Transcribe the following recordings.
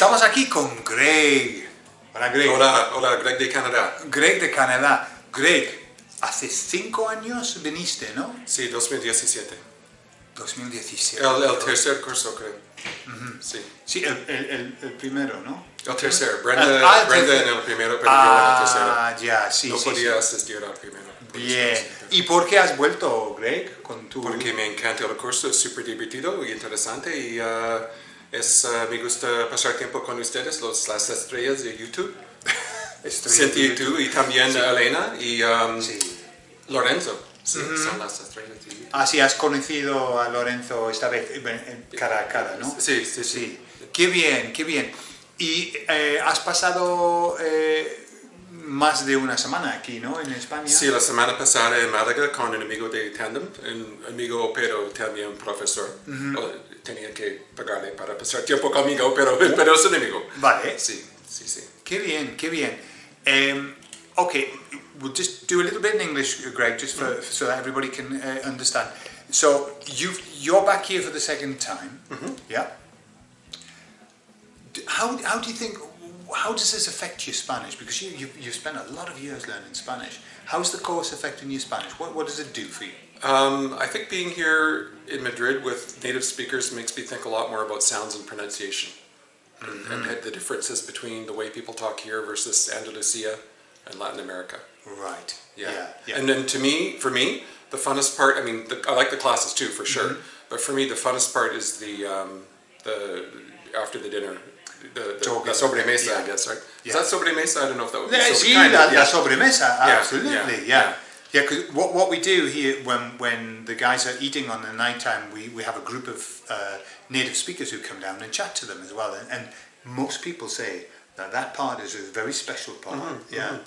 Estamos aquí con Greg. Hola Greg. Hola, hola, Greg de Canadá. Greg de Canadá. Greg, hace cinco años viniste, ¿no? Sí, 2017. 2017. El, el tercer curso, creo. Sí. Sí, el, el- el- primero, ¿no? El tercer. Brenda, Ah, el Brenda tercer. en el primero, pero yo en el tercero. Ah, ya, sí, no sí, podía sí. asistir al primero. Bien. ¿Y por qué has vuelto, Greg, con tu... Porque me encanta el curso, es súper divertido y interesante y ah, es, ah, me gusta pasar tiempo con ustedes, los, las estrellas de YouTube. Estoy- Cintia y también Elena y um, Sí. Lorenzo. Sí, son las estrellas de YouTube. Ah, sí, has conocido a Lorenzo esta vez, en- cara a cara, ¿no? Sí, sí, sí. Sí. Qué bien, qué bien. ¿Y eh, has pasado eh, más de una semana aquí, ¿no? En España. Sí, la semana pasada en Málaga con un amigo de Tandem, un amigo pero también profesor. Oh, Tenía que pagarle para pasar tiempo conmigo, pero, pero es un amigo. Vale. Sí, sí, sí. Qué bien, qué bien. Um, okay, we'll just do a little bit in English, Greg, just for, so that everybody can uh, understand. So you you're back here for the second time, yeah. D- How, how do you think? How does this affect your Spanish? Because you you you spent a lot of years learning Spanish. How's the course affecting your Spanish? What what does it do for you? Um, I think being here in Madrid with native speakers makes me think a lot more about sounds and pronunciation. And, and the differences between the way people talk here versus Andalusia and Latin America. Right. Yeah. Yeah. yeah. And then to me, for me, the funnest part. I mean, the, I like the classes too, for sure. But for me, the funnest part is the um, the after the dinner, the, the, Talking. the sobremesa, Yeah. I guess, right? Yeah. Is that sobremesa? I don't know if that would be. Yeah, so- kind la, of, la yeah. sobremesa, absolutely, yeah, yeah. Yeah, because what, what we do here when, when the guys are eating on the night time, we, we have a group of uh, native speakers who come down and chat to them as well. And, and most people say that that part is a very special part. Mm-hmm, yeah,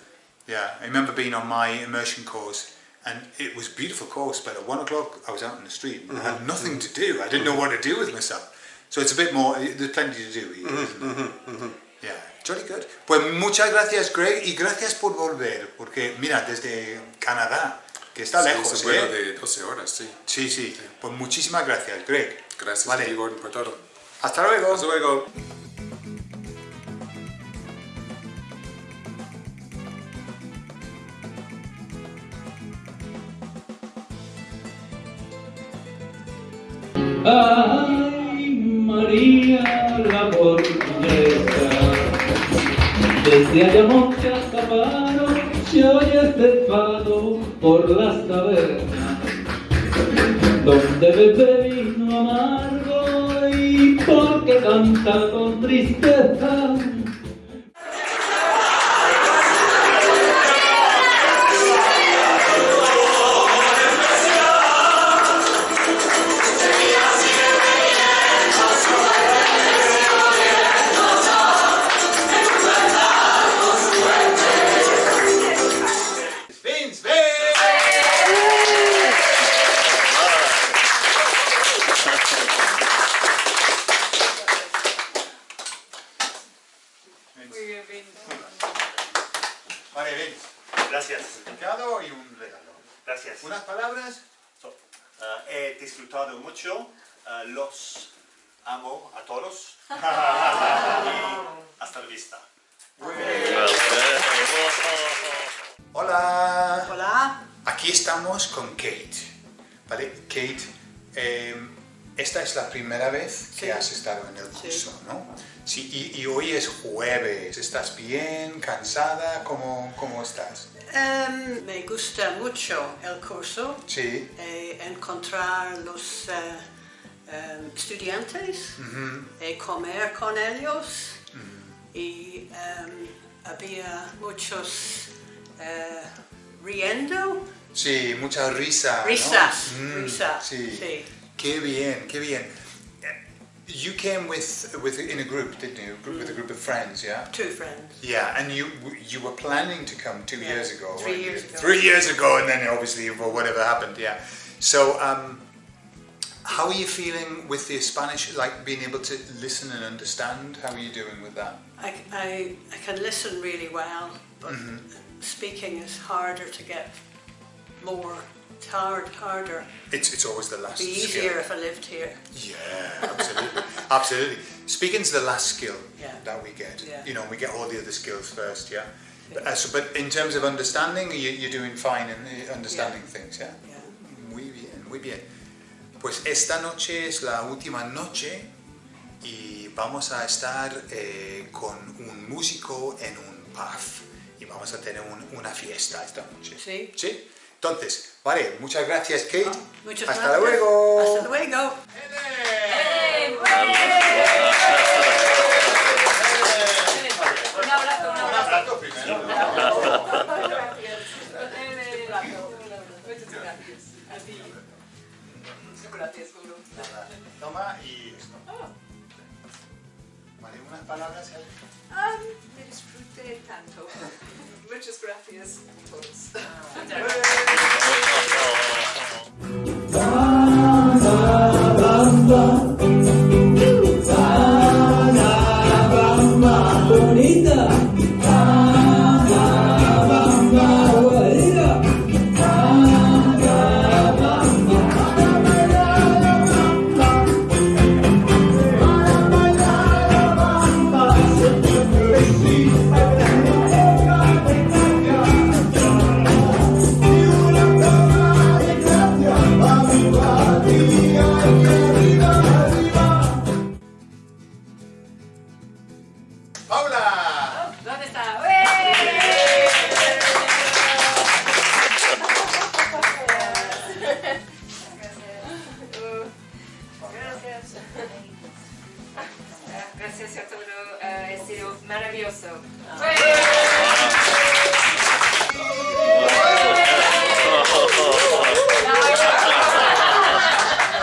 yeah. I remember being on my immersion course and it was a beautiful course, but at one o'clock I was out in the street and I Mm-hmm, had nothing to do. I didn't know what to do with myself. So it's a bit more, there's plenty to do here, Mm-hmm, isn't there? Yeah, jolly good. Pues muchas gracias, Greg, y gracias por volver, porque mira, desde Canadá, que está Sí, lejos, es un vuelo ¿eh? de 12 horas, sí. Sí, sí. Pues muchísimas gracias, Greg. Gracias Vale. a ti, Gordon, por todo. Hasta luego. Hasta luego. Ay, La portuguesa, desde Ayamonte hasta Faro, se oye este fado por las tabernas, donde bebe vino amargo y porque canta con tristeza. Vale, Vince. Gracias, Certificado y un regalo. gracias. Unas palabras. So, ah, he disfrutado mucho, ah, los amo a todos y hasta la vista. Hola. Hola. Aquí estamos con Kate. ¿Vale? Kate, eh, esta es la primera vez que Sí. has estado en el curso, ¿no? Sí, y, y hoy es jueves. ¿Estás bien? ¿Cansada? ¿Cómo, cómo estás? Em, me gusta mucho el curso, Sí. eh, encontrar los eh, em, estudiantes, eh, comer con ellos y em, había muchos eh, riendo, Sí, mucha risa. ¿no? risas, Mm, risas, sí. sí. Qué bien, qué bien. You came with, with in a group, didn't you? Group, With a group of friends, yeah? Two friends. Yeah, and you you were planning to come two Yeah, years ago. three years you? ago. Three years ago, and then obviously for whatever happened, yeah. So, um, how are you feeling with the Spanish? Like being able to listen and understand? How are you doing with that? I, I, I can listen really well, but speaking is harder to get more hard, harder. It's, it's always the last Be skill. easier if I lived here. Yeah, absolutely. absolutely. Speaking's the last skill Yeah. that we get. Yeah. You know, we get all the other skills first, yeah? But, uh, so, but in terms of understanding, you, you're doing fine in uh, understanding things, yeah? Yeah. Muy bien, muy bien. Pues esta noche es la última noche y vamos a estar eh, con un músico en un pub y vamos a tener un- una fiesta esta noche. Sí. ¿Sí? Entonces, vale, muchas gracias Kate. Muchas Hasta gracias. luego. Hasta luego. Un abrazo, un abrazo. abrazo primero. Muchas gracias. A ti. Gracias, Guru. Toma y esto. Vale, unas palabras ahí. Ah, me disfruté tanto. Muchas gracias a todos. Maravilloso.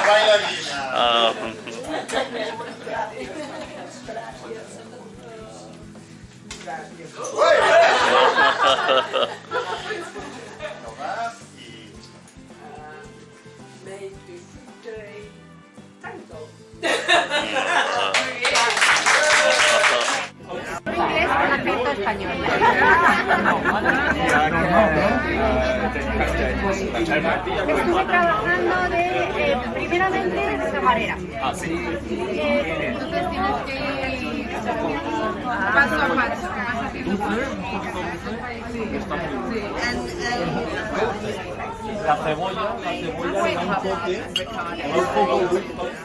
Bailarina. Estuve trabajando de, eh, primeramente, camarera. Eh, entonces tienes que ir paso a paso. vas haciendo.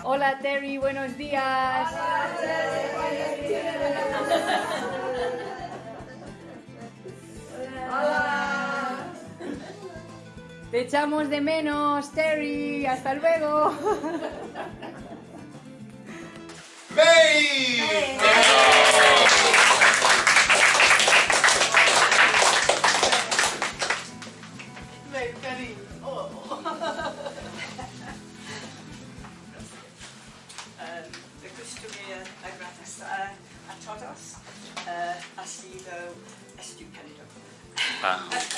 Hola Terry, buenos días. Te echamos de menos, Terry. Hasta luego. May. Um,